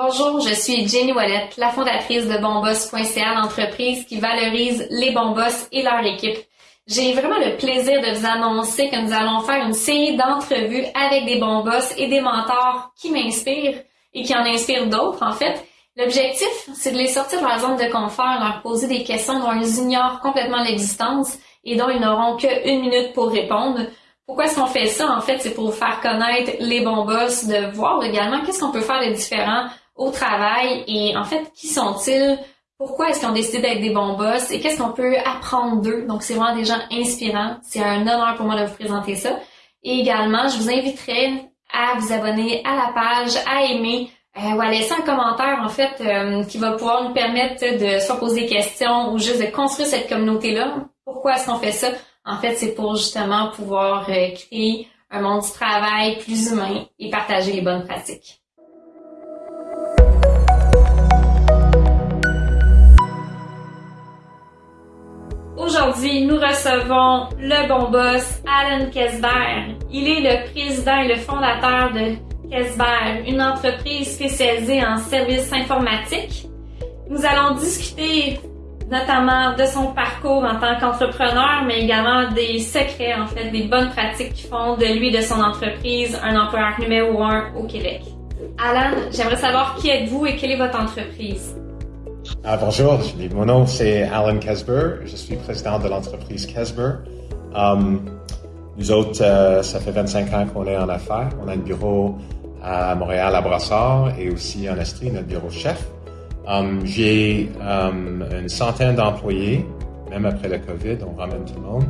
Bonjour, je suis Jenny Wallet, la fondatrice de Bonboss.ca, l'entreprise qui valorise les bons boss et leur équipe. J'ai vraiment le plaisir de vous annoncer que nous allons faire une série d'entrevues avec des bons boss et des mentors qui m'inspirent et qui en inspirent d'autres, en fait. L'objectif, c'est de les sortir de leur zone de confort, leur poser des questions dont ils ignorent complètement l'existence et dont ils n'auront qu'une minute pour répondre. Pourquoi est-ce qu'on fait ça? En fait, c'est pour faire connaître les bons boss, de voir également qu'est-ce qu'on peut faire de différent au travail et en fait, qui sont-ils? Pourquoi est-ce qu'ils ont décidé d'être des bons boss? Et qu'est-ce qu'on peut apprendre d'eux? Donc, c'est vraiment des gens inspirants. C'est un honneur pour moi de vous présenter ça. Et également, je vous inviterai à vous abonner à la page, à aimer euh, ou à laisser un commentaire, en fait, euh, qui va pouvoir nous permettre de soit poser des questions ou juste de construire cette communauté-là. Pourquoi est-ce qu'on fait ça? En fait, c'est pour justement pouvoir euh, créer un monde du travail plus humain et partager les bonnes pratiques. Aujourd'hui, nous recevons le bon boss Alan Kesberg. Il est le président et le fondateur de Kesberg, une entreprise spécialisée en services informatiques. Nous allons discuter notamment de son parcours en tant qu'entrepreneur, mais également des secrets, en fait, des bonnes pratiques qui font de lui de son entreprise un employeur numéro un au Québec. Alan, j'aimerais savoir qui êtes-vous et quelle est votre entreprise? Ah, bonjour, mon nom c'est Alan Kesber, je suis président de l'entreprise Kesber. Um, nous autres, euh, ça fait 25 ans qu'on est en affaires. On a un bureau à Montréal, à Brassard et aussi en Estrie, notre bureau chef. Um, J'ai um, une centaine d'employés, même après le COVID, on ramène tout le monde.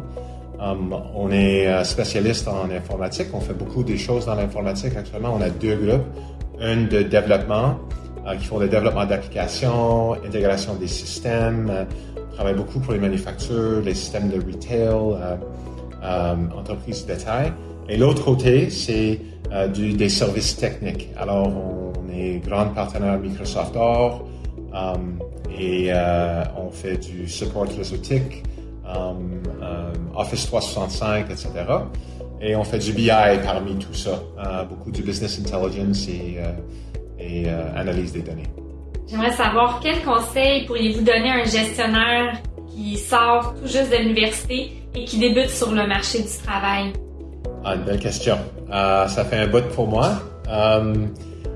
Um, on est euh, spécialiste en informatique, on fait beaucoup des choses dans l'informatique. Actuellement, on a deux groupes, un de développement qui font le développement d'applications, intégration des systèmes, euh, on travaille beaucoup pour les manufactures, les systèmes de retail, euh, euh entreprises de détail. Et l'autre côté, c'est des services techniques. Alors, on est grand partenaire Microsoft Or et on fait du support réseautique, Office 365, etc. Et on fait du BI parmi tout ça, beaucoup du business intelligence et et euh, analyse des données. J'aimerais savoir quels conseils pourriez-vous donner à un gestionnaire qui sort tout juste de l'université et qui débute sur le marché du travail? Ah, une belle question. Euh, ça fait un bout pour moi. Euh,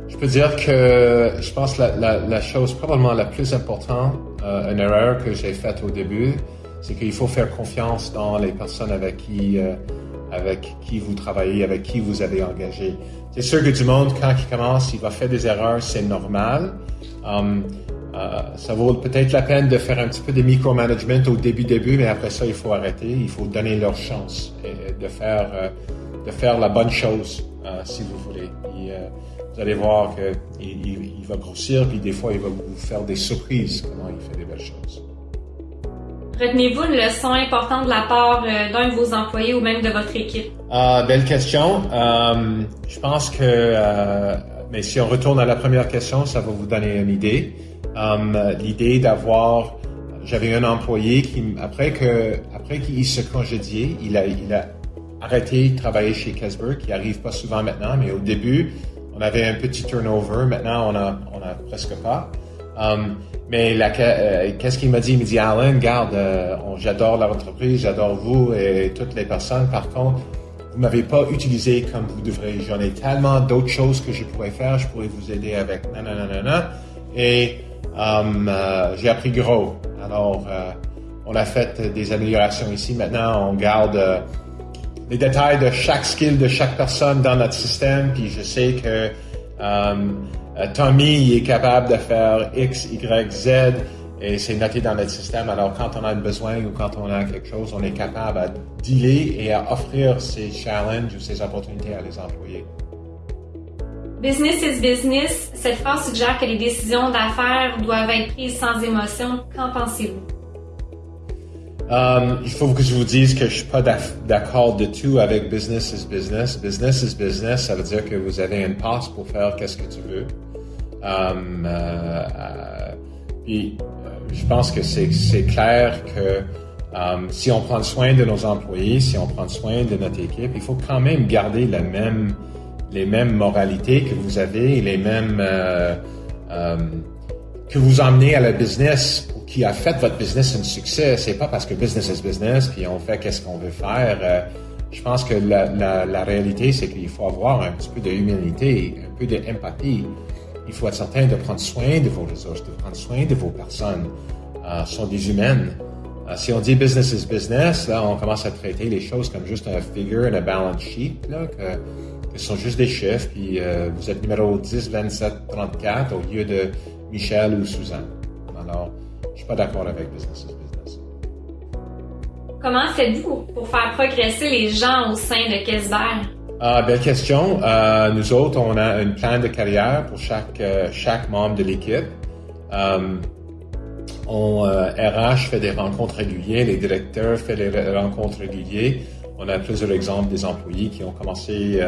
je peux dire que je pense la, la, la chose probablement la plus importante, une erreur que j'ai faite au début, c'est qu'il faut faire confiance dans les personnes avec qui, avec qui vous travaillez, avec qui vous avez engagé. C'est sûr que du monde, quand il commence, il va faire des erreurs, c'est normal. Um, uh, ça vaut peut-être la peine de faire un petit peu de micromanagement au début début, mais après ça, il faut arrêter. Il faut donner leur chance de faire uh, de faire la bonne chose, uh, si vous voulez. Vous allez voir qu'il il, il va grossir, puis des fois, il va vous faire des surprises comment il fait des belles choses. Retenez-vous une leçon importante de la part euh, d'un de vos employés ou même de votre équipe? Euh, belle question. Euh, je pense que, euh, mais si on retourne à la première question, ça va vous donner une idée. L'idée d'avoir, j'avais un employé qui, après que, après qu'il se a, il a arrêté de travailler chez Casper, qui arrive pas souvent maintenant, mais au début, on avait un petit turnover. Maintenant, on a, on a presque pas. Um, mais euh, qu'est-ce qu'il m'a dit? Il m'a dit, Alan, garde, euh, j'adore l'entreprise, j'adore vous et toutes les personnes. Par contre, vous m'avez pas utilisé comme vous devrez. J'en ai tellement d'autres choses que je pourrais faire. Je pourrais vous aider avec nanana. Et um, euh, j'ai appris gros. Alors, on a fait des améliorations ici. Maintenant, on garde les détails de chaque skill de chaque personne dans notre système. Puis je sais que um, euh, Tommy il est capable de faire X, Y, Z et c'est noté dans notre système. Alors quand on a besoin ou quand on a quelque chose, on est capable à dealer et à offrir ces challenges ou ces opportunités à les employés. Business is business. Cette phrase suggère que les décisions d'affaires doivent être prises sans émotion. Qu'en pensez-vous? Um, il faut que je vous dise que je suis pas d'accord de tout avec business is business. Business is business, ça veut dire que vous avez une passe pour faire qu'est-ce que tu veux. Um, euh, euh, puis, euh, je pense que c'est clair que um, si on prend soin de nos employés, si on prend soin de notre équipe, il faut quand même garder les mêmes moralités que vous avez, les mêmes, que vous emmenez à la business qui a fait votre business un succès, c'est pas parce que business is business puis on fait qu'est-ce qu'on veut faire. je pense que la, réalité, c'est qu'il faut avoir un petit peu d'humilité, un peu d'empathie. Il faut être certain de prendre soin de vos ressources, de prendre soin de vos personnes. Euh, sont des humaines. Euh, si on dit business is business, là, on commence à traiter les choses comme juste un figure, un balance sheet, là, que, que sont juste des chiffres, puis euh, vous êtes numéro 10, 27, 34 au lieu de Michel ou Suzanne. Alors, je suis pas d'accord avec business is business. Comment faites-vous pour faire progresser les gens au sein de Kesber? Ah, belle question. Euh, nous autres, on a un plan de carrière pour chaque, euh, chaque membre de l'équipe. Euh, on, RH fait des rencontres régulières, les directeurs font des rencontres régulières. On a plusieurs exemples des employés qui ont commencé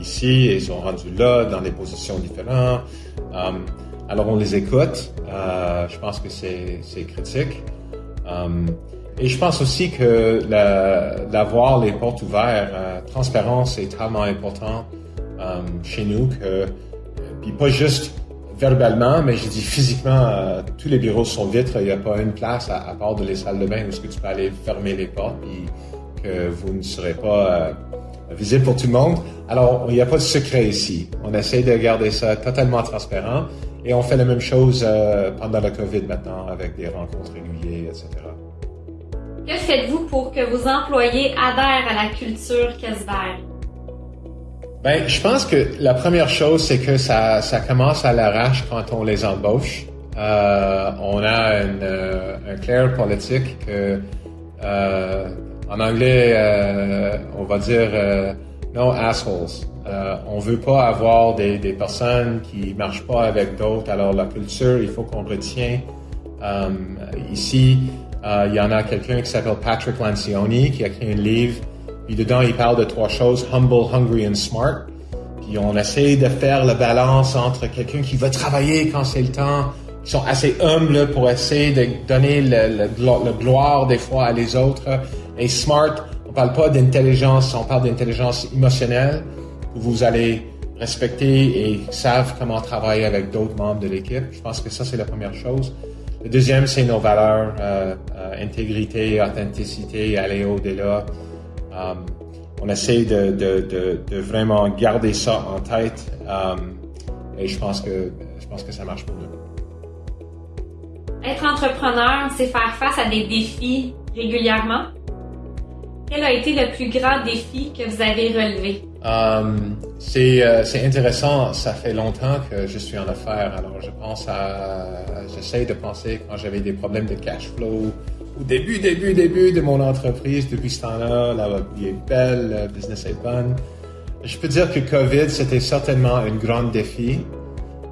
ici et sont rendus là dans des positions différentes. Alors on les écoute. je pense que c'est critique. Et je pense aussi que d'avoir les portes ouvertes, euh, transparence est tellement important euh, chez nous que, puis pas juste verbalement, mais je dis physiquement, euh, tous les bureaux sont vitres, il n'y a pas une place à, part de les salles de bain où est-ce que tu peux aller fermer les portes puis que vous ne serez pas euh, visible pour tout le monde. Alors, il n'y a pas de secret ici. On essaie de garder ça totalement transparent et on fait la même chose euh, pendant la COVID maintenant avec des rencontres régulières, etc. Que faites-vous pour que vos employés adhèrent à la culture Kesber? Ben, je pense que la première chose, c'est que ça, ça commence à l'arrache quand on les embauche. Euh, on a une, euh, un clair politique que, euh, en anglais, on va dire no assholes. Euh, on veut pas avoir des, personnes qui marchent pas avec d'autres. Alors la culture, il faut qu'on retient. ici, euh, il y en a quelqu'un qui s'appelle Patrick Lancioni qui a écrit un livre. Puis dedans, il parle de trois choses, humble, hungry and smart. Puis on essaie de faire la balance entre quelqu'un qui veut travailler quand c'est le temps, qui sont assez humbles pour essayer de donner le, le, gloire des fois à les autres. Et smart, on parle pas d'intelligence, on parle d'intelligence émotionnelle, vous allez respecter et savent comment travailler avec d'autres membres de l'équipe. Je pense que ça, c'est la première chose. Le deuxième, c'est nos valeurs, euh, euh, intégrité, authenticité, aller au-delà. Euh, on essaie de, vraiment garder ça en tête et je pense que je pense que ça marche pour nous. Être entrepreneur, c'est faire face à des défis régulièrement. Quel a été le plus grand défi que vous avez relevé? C'est, euh, c'est intéressant. Ça fait longtemps que je suis en affaires. Alors, je pense à, j'essaie de penser quand j'avais des problèmes de cash flow au début, début, début de mon entreprise. Depuis ce temps-là, la vie est belle, le business est bonne. Je peux dire que COVID, c'était certainement un grand défi.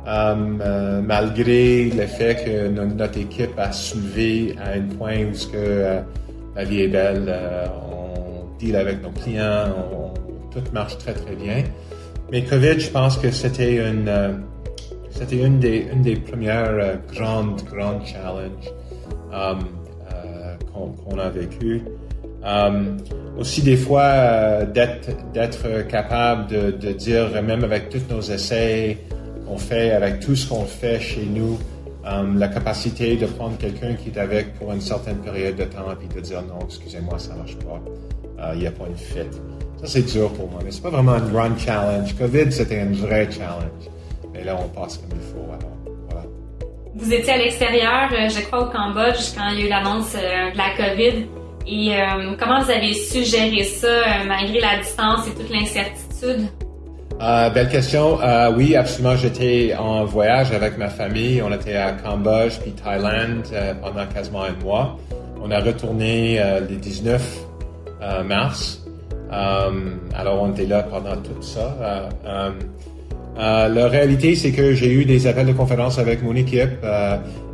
Euh, malgré le fait que notre équipe a soulevé à un point où ce que euh, la vie est belle, on deal avec nos clients, on, tout marche très, très bien. Mais COVID, je pense que c'était une, euh, une des, une des premières euh, grandes, grandes challenges um, euh, qu'on, a vécu. Um, aussi des fois d'être, d'être capable de, dire, même avec tous nos essais qu'on fait, avec tout ce qu'on fait chez nous, um, la capacité de prendre quelqu'un qui est avec pour une certaine période de temps et de dire non, excusez-moi, ça marche pas, il n'y a pas une fit. Ça, c'est dur pour moi, mais c'est pas vraiment un grand challenge. COVID, c'était un vrai challenge. Mais là, on passe comme il faut, alors voilà. Vous étiez à l'extérieur, euh, je crois, au Cambodge, quand il y a eu l'annonce euh, de la COVID. Et euh, comment vous avez su gérer ça malgré la distance et toute l'incertitude? belle question. oui, absolument. J'étais en voyage avec ma famille. On était à Cambodge puis Thaïlande pendant quasiment un mois. On a retourné le 19 mars. Euh, alors, on était là pendant tout ça. Euh, euh, la réalité, c'est que j'ai eu des appels de conférence avec mon équipe,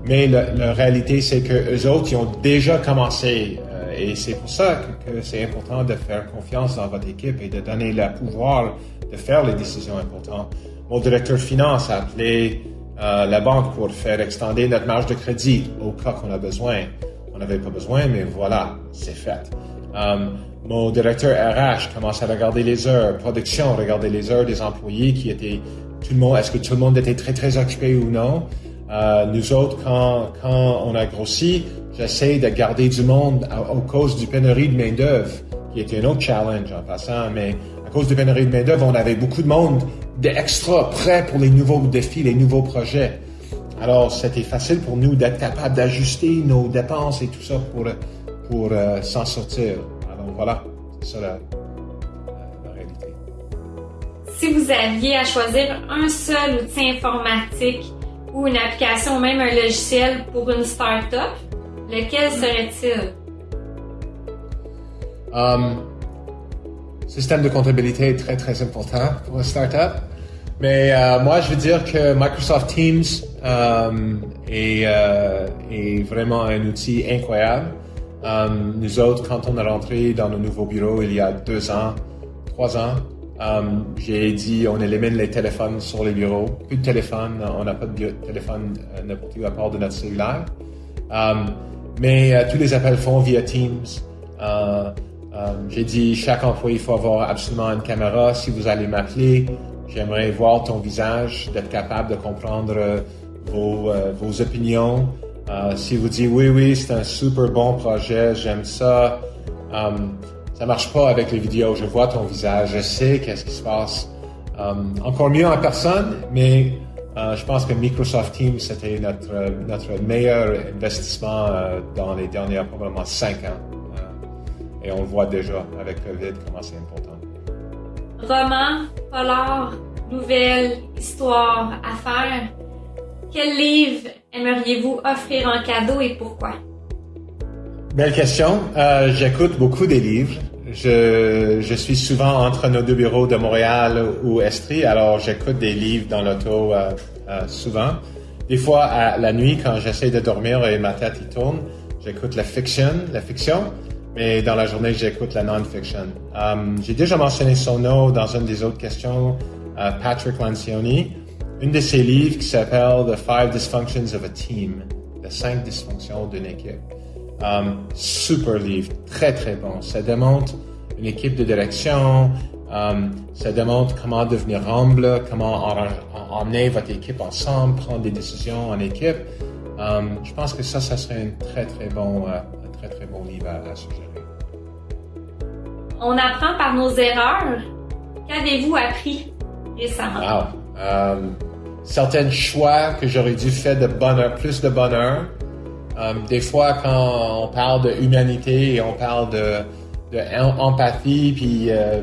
mais la, réalité, c'est que eux autres, ils ont déjà commencé. et c'est pour ça que, c'est important de faire confiance dans votre équipe et de donner le pouvoir de faire les décisions importantes. Mon directeur finance a appelé la banque pour faire extender notre marge de crédit au cas qu'on a besoin. On n'avait pas besoin, mais voilà, c'est fait. Mon directeur RH commence à regarder les heures, production, regarder les heures des employés qui étaient tout le monde, est-ce que tout le monde était très très occupé ou non? Euh, nous autres, quand, quand on a grossi, j'essaie de garder du monde à, cause du pénurie de main d'œuvre, qui était un autre challenge en passant, mais à cause du pénurie de main d'œuvre, on avait beaucoup de monde d'extra prêt pour les nouveaux défis, les nouveaux projets. Alors, c'était facile pour nous d'être capable d'ajuster nos dépenses et tout ça pour, pour euh, s'en sortir. Alors voilà, c'est ça la, la, réalité. Si vous aviez à choisir un seul outil informatique ou une application ou même un logiciel pour une start-up, lequel serait-il? Um, système de comptabilité est très très important pour une start-up. Mais euh, moi, je veux dire que Microsoft Teams euh, est, euh, est, vraiment un outil incroyable. Euh, nous autres, quand on est rentré dans nos nouveaux bureaux il y a deux ans, trois ans, euh, j'ai dit on élimine les téléphones sur les bureaux. Plus de téléphone, on n'a pas de téléphone n'importe où à part de notre cellulaire. mais tous les appels font via Teams. j'ai dit chaque employé il faut avoir absolument une caméra. Si vous allez m'appeler, J'aimerais voir ton visage, d'être capable de comprendre euh, euh, vos opinions. Euh, si vous dites oui, oui, c'est un super bon projet, j'aime ça. Um, ça marche pas avec les vidéos. Je vois ton visage, je sais qu'est-ce qui se passe. Um, encore mieux en personne, mais je pense que Microsoft Teams c'était notre notre meilleur investissement dans les dernières probablement cinq ans. Et on le voit déjà avec Covid comment c'est important roman, polar, nouvelle, histoire, affaires, quel livre aimeriez-vous offrir en cadeau et pourquoi? Belle question. Euh, J'écoute beaucoup des livres. Je, je, suis souvent entre nos deux bureaux de Montréal ou Estrie, alors j'écoute des livres dans l'auto euh, euh, souvent. Des fois, à la nuit, quand j'essaie de dormir et ma tête y tourne, j'écoute la fiction, la fiction mais dans la journée, j'écoute la non-fiction. J'ai déjà mentionné son nom dans une des autres questions, Patrick Lancioni. Une de ses livres qui s'appelle The Five Dysfunctions of a Team, les cinq dysfonctions d'une équipe. Um, super livre, très très bon. Ça démontre une équipe de direction, um, ça démontre comment devenir humble, comment emmener votre équipe ensemble, prendre des décisions en équipe. Um, je pense que ça, ça serait un très très bon, uh, très très bon livre à, suggérer. On apprend par nos erreurs. Qu'avez-vous appris récemment? Wow. Certains choix que j'aurais dû faire de bonheur, plus de bonheur. Um, des fois, quand on parle de humanité et on parle de, puis euh,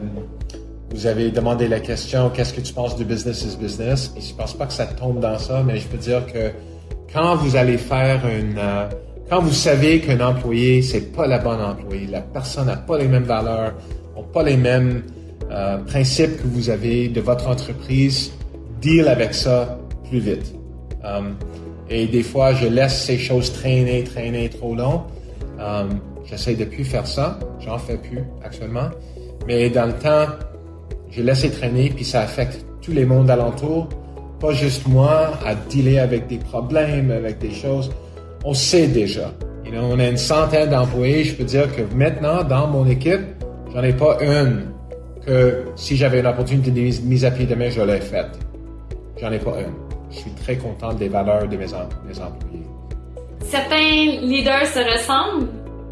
vous avez demandé la question qu'est-ce que tu penses du business is business? Et je pense pas que ça tombe dans ça, mais je peux dire que quand vous allez faire une euh, quand vous savez qu'un employé, c'est pas la bonne employé, la personne n'a pas les mêmes valeurs, n'a pas les mêmes euh, principes que vous avez de votre entreprise, deal avec ça plus vite. Um, et des fois, je laisse ces choses traîner, traîner trop long. Um, J'essaie de plus faire ça. J'en fais plus actuellement. Mais dans le temps, je laisse traîner, puis ça affecte tous les mondes alentour. Pas juste moi à dealer avec des problèmes, avec des choses on sait déjà. on a une centaine d'employés. Je peux dire que maintenant, dans mon équipe, j'en ai pas une que si j'avais une opportunité de mise à pied demain, je l'aurais faite. J'en ai pas une. Je suis très content des valeurs de mes, mes employés. Certains leaders se ressemblent,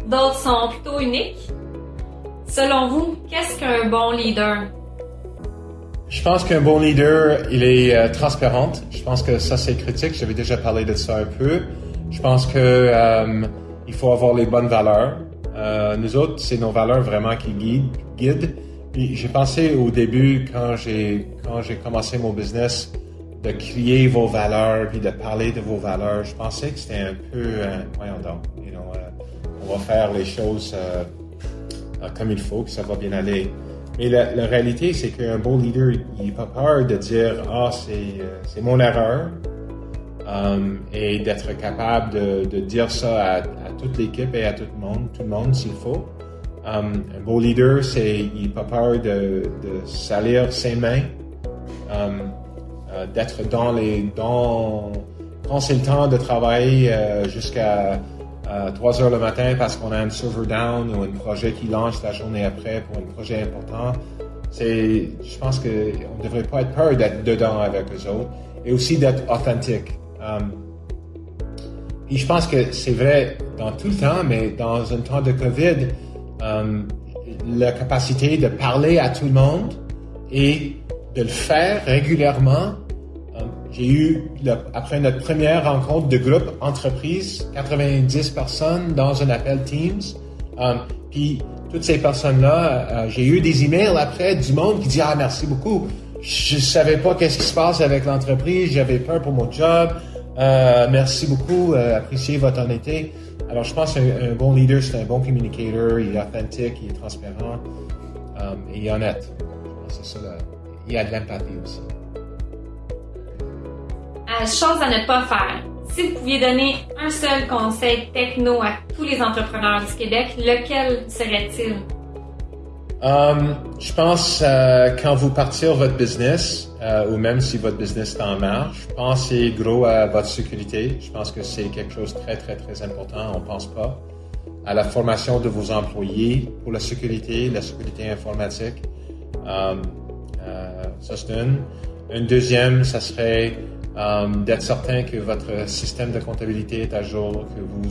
d'autres sont plutôt uniques. Selon vous, qu'est-ce qu'un bon leader? Je pense qu'un bon leader, il est euh, transparent. Je pense que ça, c'est critique. J'avais déjà parlé de ça un peu. Je pense que euh, il faut avoir les bonnes valeurs. Euh, nous autres, c'est nos valeurs vraiment qui guident. j'ai pensé au début quand j'ai quand j'ai commencé mon business de crier vos valeurs puis de parler de vos valeurs. Je pensais que c'était un peu euh, voyons donc, euh, on va faire les choses euh, comme il faut, que ça va bien aller. Mais la, réalité, c'est qu'un bon leader, il n'a pas peur de dire ah c'est c'est mon erreur, Um, et d'être capable de, dire ça à, toute l'équipe et à tout le monde, tout le monde s'il faut. Um, un beau leader, c'est il n'a pas peur de, de, salir ses mains, um, euh, d'être dans les dans quand c'est le temps de travailler euh, jusqu'à 3 heures le matin parce qu'on a un server down ou un projet qui lance la journée après pour un projet important, c'est, je pense qu'on ne devrait pas être peur d'être dedans avec eux autres et aussi d'être authentique. Um, et je pense que c'est vrai dans tout le temps, mais dans un temps de COVID, um, la capacité de parler à tout le monde et de le faire régulièrement. J'ai eu, après notre première rencontre de groupe entreprise, 90 personnes dans un appel Teams. Um, puis toutes ces personnes-là, euh, j'ai eu des emails après du monde qui dit ah merci beaucoup. Je savais pas qu'est-ce qui se passe avec l'entreprise, j'avais peur pour mon job. Euh, merci beaucoup, euh, appréciez votre honnêteté. Alors, je pense qu'un bon leader, c'est un bon communicateur, il est authentique, il est transparent et il est honnête. C'est ça. Il a de l'empathie aussi. Chose à ne pas faire. Si vous pouviez donner un seul conseil techno à tous les entrepreneurs du Québec, lequel serait-il? Um, je pense euh, quand vous partirez votre business, euh, ou même si votre business est en marche, pensez gros à votre sécurité. Je pense que c'est quelque chose de très, très, très important. On ne pense pas à la formation de vos employés pour la sécurité, la sécurité informatique. Um, euh, ça, c'est une. Une deuxième, ça serait um, d'être certain que votre système de comptabilité est à jour, que vous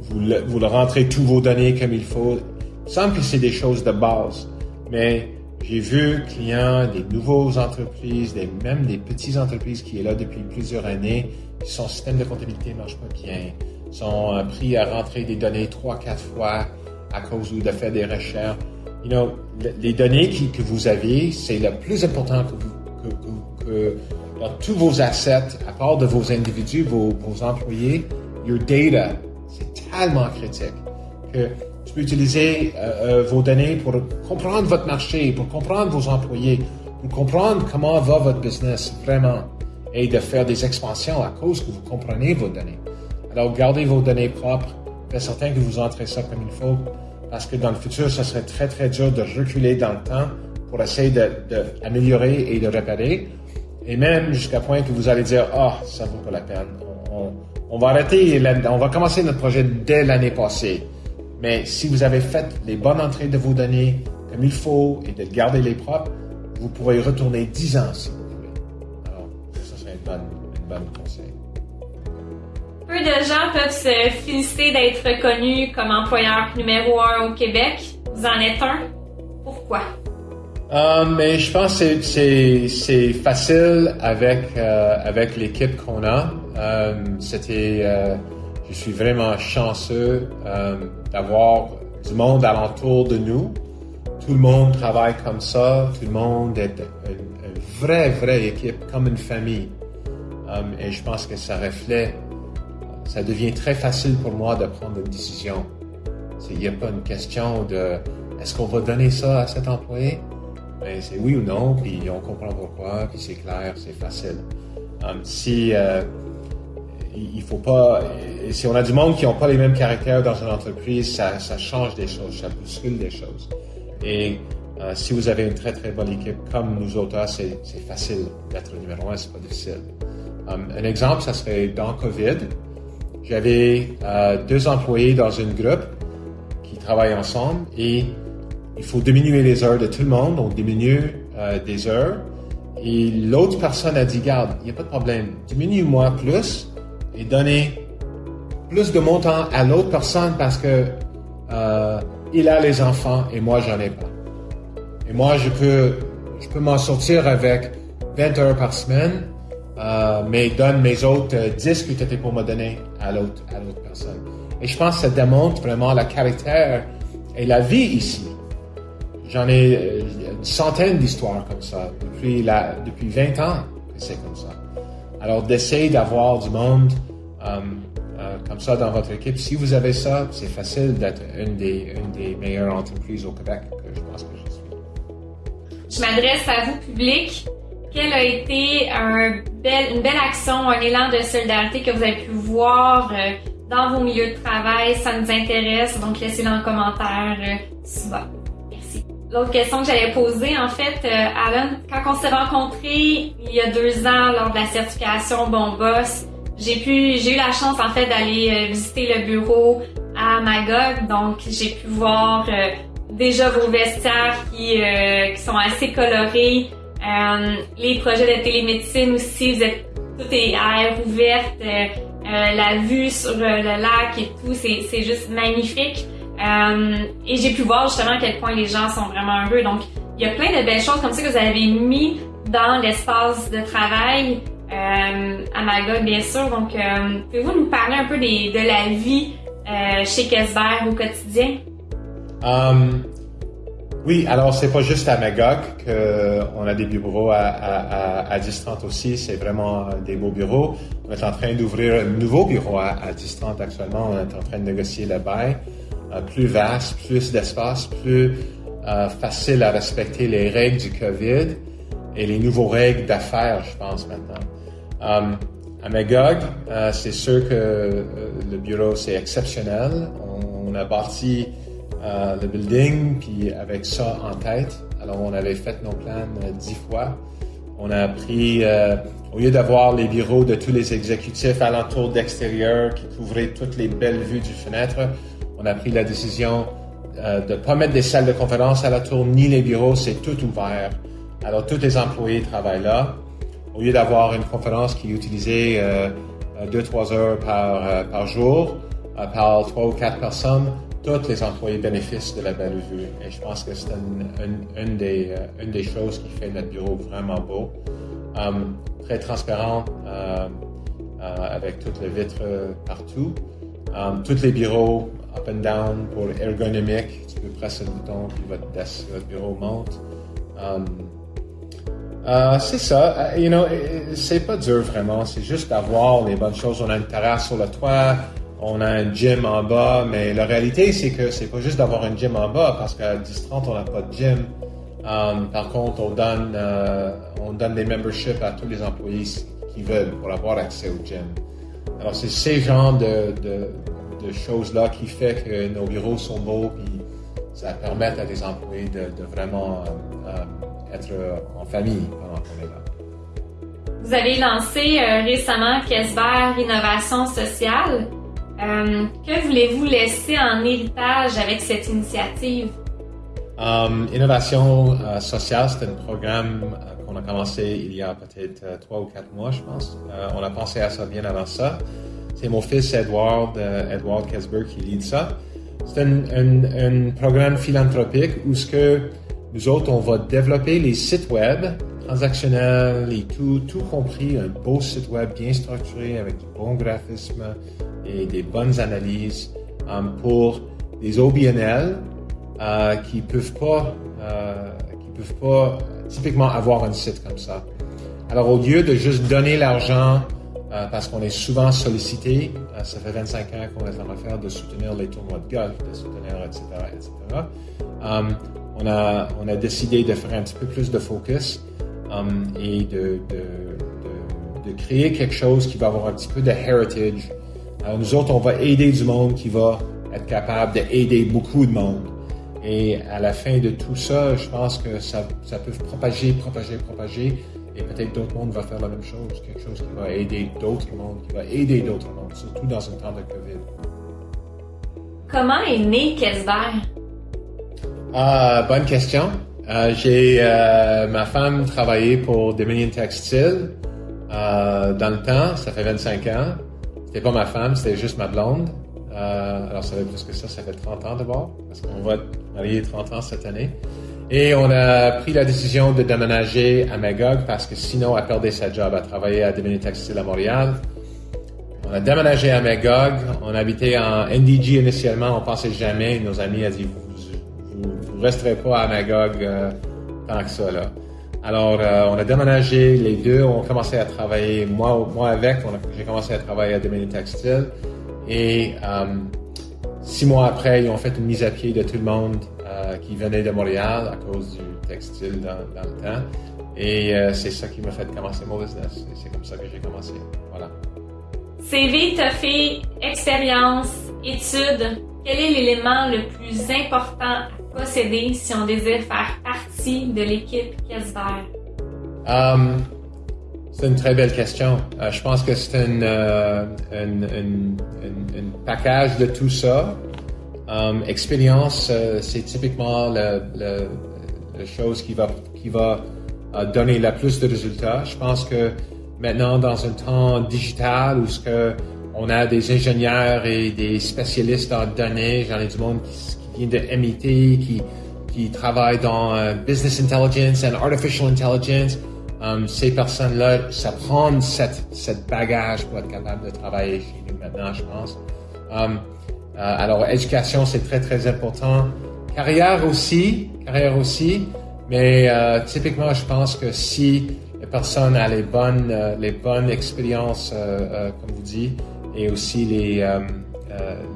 vous, le rentrez tous vos données comme il faut semble que c'est des choses de base, mais j'ai vu clients, des nouveaux entreprises, même des petites entreprises qui est là depuis plusieurs années, son système de comptabilité marche pas bien, sont euh, pris à rentrer des données trois, quatre fois à cause de faire des recherches. You know, les données que vous avez, c'est le plus important que, vous, que, tous vos assets, à part de vos individus, vos, employés, your data, c'est tellement critique que tu peux utiliser euh, euh, vos données pour comprendre votre marché, pour comprendre vos employés, pour comprendre comment va votre business vraiment et de faire des expansions à cause que vous comprenez vos données. Alors, gardez vos données propres, faites certain que vous entrez ça comme il faut, parce que dans le futur, ça serait très, très dur de reculer dans le temps pour essayer d'améliorer de, et de réparer. Et même jusqu'à point que vous allez dire, ah, oh, ça vaut pas la peine. On, va arrêter, on va commencer notre projet dès l'année passée. Mais si vous avez fait les bonnes entrées de vos données comme il faut et de garder les propres, vous pourrez retourner 10 ans si vous voulez. Alors, ça serait une bonne, une bonne conseil. Peu de gens peuvent se féliciter d'être reconnus comme employeur numéro un au Québec. Vous en êtes un. Pourquoi? Euh, mais je pense que c'est facile avec, euh, avec l'équipe qu'on a. Euh, C'était je suis vraiment chanceux d'avoir du monde alentour de nous. Tout le monde travaille comme ça. Tout le monde est une, vraie, vraie équipe, comme une famille. Et je pense que ça reflète, ça devient très facile pour moi de prendre une décision. Il n'y a pas une question de est-ce qu'on va donner ça à cet employé? Ben, c'est oui ou non, puis on comprend pourquoi, puis c'est clair, c'est facile. Euh, si il faut pas. Si on a du monde qui n'ont pas les mêmes caractères dans une entreprise, ça, change des choses, ça bouscule des choses. Et euh, si vous avez une très très bonne équipe comme nous autres, c'est facile d'être numéro un, c'est pas difficile. Um, un exemple, ça serait dans COVID. J'avais euh, deux employés dans une groupe qui travaillent ensemble et il faut diminuer les heures de tout le monde, on diminue euh, des heures. Et l'autre personne a dit, garde, il n'y a pas de problème, diminue-moi plus, et donner plus de montant à l'autre personne parce que euh, il a les enfants et moi j'en ai pas. Et moi je peux je peux m'en sortir avec 20 heures par semaine, euh, mais donne mes autres 10 que tu étais pour me donner à l'autre à l'autre personne. Et je pense que ça démontre vraiment le caractère et la vie ici. J'en ai euh, une centaine d'histoires comme ça depuis la depuis 20 ans que c'est comme ça. Alors, d'essayer d'avoir du monde euh, euh, comme ça dans votre équipe. Si vous avez ça, c'est facile d'être une des, meilleures entreprises au Québec que je pense que je suis. Je m'adresse à vous, public. Quelle a été un bel, une belle action, un élan de solidarité que vous avez pu voir euh, dans vos milieux de travail? Ça nous intéresse, donc laissez-le en commentaire souvent. L'autre question que j'allais poser, en fait, euh, Alan, quand on s'est rencontrés il y a deux ans lors de la certification Bon Boss, j'ai pu, j'ai eu la chance en fait d'aller euh, visiter le bureau à Magog, donc j'ai pu voir euh, déjà vos vestiaires qui, qui sont assez colorés. les projets de télémédecine aussi, vous êtes tout est à air ouverte, la vue sur le lac et tout, c'est juste magnifique. Et j'ai pu voir justement à quel point les gens sont vraiment heureux. Donc, il y a plein de belles choses comme ça que vous avez mis dans l'espace de travail euh, à Magog, bien sûr. Donc, euh, pouvez-vous nous parler un peu de la vie euh, chez Kesber au quotidien? Oui, alors c'est pas juste à Magog qu'on a des bureaux à, distance aussi. C'est vraiment des beaux bureaux. On est en train d'ouvrir un nouveau bureau à, à distance actuellement. On est en train de négocier le bail. Plus vaste, plus d'espace, plus facile à respecter les règles du COVID et les nouveaux règles d'affaires, je pense maintenant. Um, à Magog, c'est sûr que le bureau c'est exceptionnel. On, a bâti le building puis avec ça en tête. Alors on avait fait nos plans dix fois. On a pris, au lieu d'avoir les bureaux de tous les exécutifs alentour d'extérieur qui couvraient toutes les belles vues du fenêtre, on a pris la décision de ne pas mettre des salles de conférence à la tour ni les bureaux, c'est tout ouvert. Alors tous les employés travaillent là au lieu d'avoir une conférence qui est utilisée euh, euh, deux, trois heures par, euh, jour, par trois ou quatre personnes, tous les employés bénéficient de la belle vue. Et je pense que c'est une, des, une des choses qui fait notre bureau vraiment beau. très transparent, avec toutes les vitres partout. tous les bureaux up and down pour ergonomique. Tu peux presser le bouton puis votre, bureau monte. Euh, c'est ça, euh, you know, c'est pas dur vraiment, c'est juste d'avoir les bonnes choses. On a une terrasse sur le toit, on a un gym en bas, mais la réalité c'est que c'est pas juste d'avoir un gym en bas parce qu'à 10-30 on n'a pas de gym. Um, par contre, on donne, euh, on donne des memberships à tous les employés qui veulent pour avoir accès au gym. Alors c'est ces genres de, de choses-là qui fait que nos bureaux sont beaux et ça permet à des employés de, de vraiment être euh, en famille pendant qu'on est là. Vous avez lancé euh, récemment Kesber Innovation Sociale. Euh, que voulez-vous laisser en héritage avec cette initiative? Um, innovation sociale, c'est un programme qu'on a commencé il y a peut-être trois ou quatre mois, je pense. on a pensé à ça bien avant ça. C'est mon fils Edward, Edward Kesber qui lead ça. C'est un, programme philanthropique où ce que nous autres, on va développer les sites web transactionnels et tout, tout compris, un beau site web bien structuré avec du bon graphisme et des bonnes analyses um, pour des OBNL euh, qui peuvent pas, euh, qui peuvent pas typiquement avoir un site comme ça. Alors au lieu de juste donner l'argent euh, parce qu'on est souvent sollicité, euh, ça fait 25 ans qu'on est en train de soutenir les tournois de golf, de soutenir, etc., etc. Um, on a, décidé de faire un petit peu plus de focus um, et de, créer quelque chose qui va avoir un petit peu de heritage. Alors nous autres, on va aider du monde qui va être capable d'aider beaucoup de monde. Et à la fin de tout ça, je pense que ça, ça peut propager, propager, propager. Et peut-être d'autres mondes vont faire la même chose, quelque chose qui va aider d'autres mondes, qui va aider d'autres mondes, surtout dans un temps de COVID. Comment est né Kesber? Ah, bonne question. Euh, j'ai euh, ma femme travaillait pour Dominion Textile euh, dans le temps, ça fait 25 ans. C'était pas ma femme, c'était juste ma blonde. Euh, alors ça fait plus que ça, ça fait 30 ans d'abord, parce qu'on va marier 30 ans cette année. Et on a pris la décision de déménager à Magog parce que sinon elle perdait sa job. à travailler à Dominion Textile à Montréal. On a déménagé à Magog. On habitait en NDG initialement. On pensait jamais. Nos amis ont dit vous resterez pas à Magog euh, tant que ça. Là. Alors, euh, on a déménagé les deux, on a commencé à travailler, moi, moi avec, j'ai commencé à travailler à Dominion Textile. Et euh, six mois après, ils ont fait une mise à pied de tout le monde qui venait de Montréal à cause du textile dans, dans le temps. Et c'est ça qui m'a fait commencer mon business. Et c'est comme ça que j'ai commencé. Voilà. CV, t'as fait expérience, études. Quel est l'élément le plus important posséder si on désire faire partie de l'équipe Casper? Um, c'est une très belle question. Euh, je pense que c'est un, euh, package de tout ça. Um, expérience, euh, c'est typiquement la chose qui va, qui va euh, donner la plus de résultats. Je pense que maintenant, dans un temps digital où ce que on a des ingénieurs et des spécialistes en données, j'en ai du monde qui, qui vient de MIT, qui, qui travaillent dans euh, business intelligence and artificial intelligence. Um, ces personnes-là, ça prend cette, cette bagage pour être capable de travailler chez nous maintenant, je pense. Um, alors, éducation, c'est très, très important. Carrière aussi, carrière aussi. Mais euh, typiquement, je pense que si la personne a les bonnes, euh, les bonnes expériences, euh, comme vous dites, et aussi les,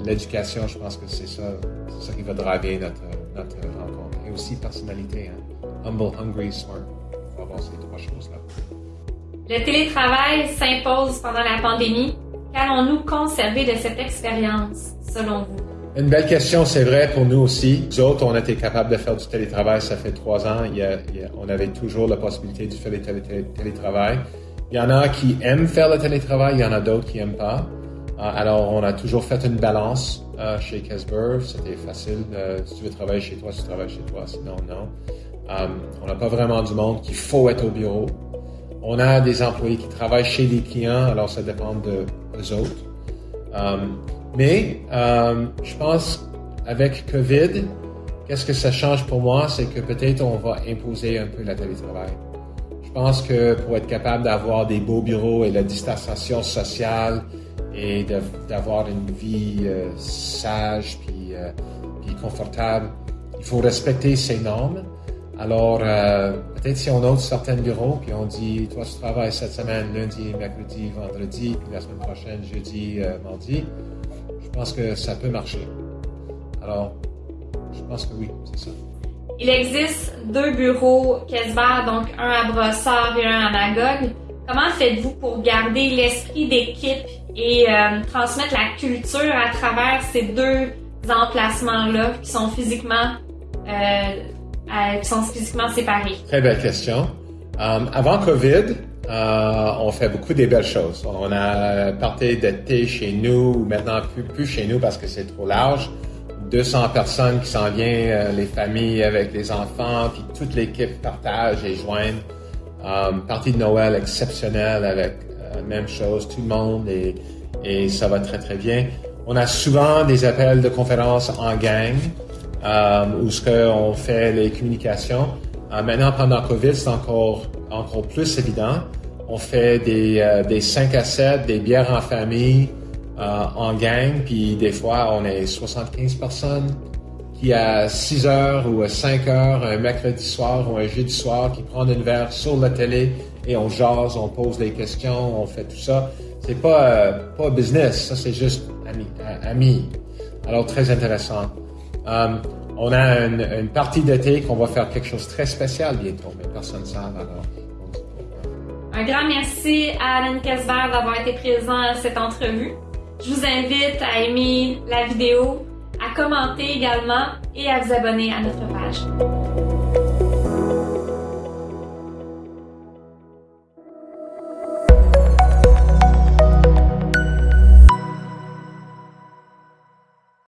l'éducation, je pense que c'est ça, c'est ça qui va driver notre, notre rencontre. Et aussi personnalité, hein. humble, hungry, smart. Il faut avoir ces trois choses-là. Le télétravail s'impose pendant la pandémie. Qu'allons-nous conserver de cette expérience, selon vous? Une belle question, c'est vrai pour nous aussi. Nous autres, on était capable de faire du télétravail, ça fait trois ans. Il y a, on avait toujours la possibilité de faire le télétravail. Il y en a qui aiment faire le télétravail, il y en a d'autres qui n'aiment pas. Euh, alors, on a toujours fait une balance euh, chez Casper. C'était facile. si tu veux travailler chez toi, tu travailles chez toi. Sinon, non. Euh, on n'a pas vraiment du monde qu'il faut être au bureau. On a des employés qui travaillent chez des clients, alors ça dépend de eux autres. Mais euh, je pense avec COVID, qu'est-ce que ça change pour moi, c'est que peut-être on va imposer un peu la télétravail. Je pense que pour être capable d'avoir des beaux bureaux et la distanciation sociale et d'avoir une vie euh, sage puis, euh, puis, confortable, il faut respecter ces normes. Alors, euh, peut-être si on ouvre certains bureaux, puis on dit, toi, tu travailles cette semaine, lundi, mercredi, vendredi, puis la semaine prochaine, jeudi, euh, mardi, je pense que ça peut marcher. Alors, je pense que oui, c'est ça. Il existe deux bureaux Kesbar, donc un à Brossard et un à Magog. Comment faites-vous pour garder l'esprit d'équipe et euh, transmettre la culture à travers ces deux emplacements-là qui sont physiquement qui sont physiquement séparés? Très belle question. Euh, avant COVID, euh, on fait beaucoup des belles choses. On a parti d'été chez nous, maintenant plus, plus chez nous parce que c'est trop large. 200 personnes qui s'en viennent, euh, les familles avec les enfants, puis toute l'équipe partage et joigne. Euh, partie de Noël exceptionnelle avec euh, même chose, tout le monde et, et ça va très très bien. On a souvent des appels de conférences en gang euh, où ce qu'on fait les communications. Euh, maintenant, pendant COVID, c'est encore, encore plus évident. On fait des, euh, des 5 à 7, des bières en famille, euh, en gang, puis des fois, on est 75 personnes qui à 6 heures ou à 5 heures, un mercredi soir ou un jeudi soir, qui prennent une verre sur la télé et on jase, on pose des questions, on fait tout ça. C'est pas, euh, pas business, ça c'est juste ami, ami. Alors très intéressant. Um, on a une, une partie d'été qu'on va faire quelque chose de très spécial bientôt, mais personne ne sait alors. Un grand merci à Alan Kesber d'avoir été présent à cette entrevue. Je vous invite à aimer la vidéo, à commenter également et à vous abonner à notre page.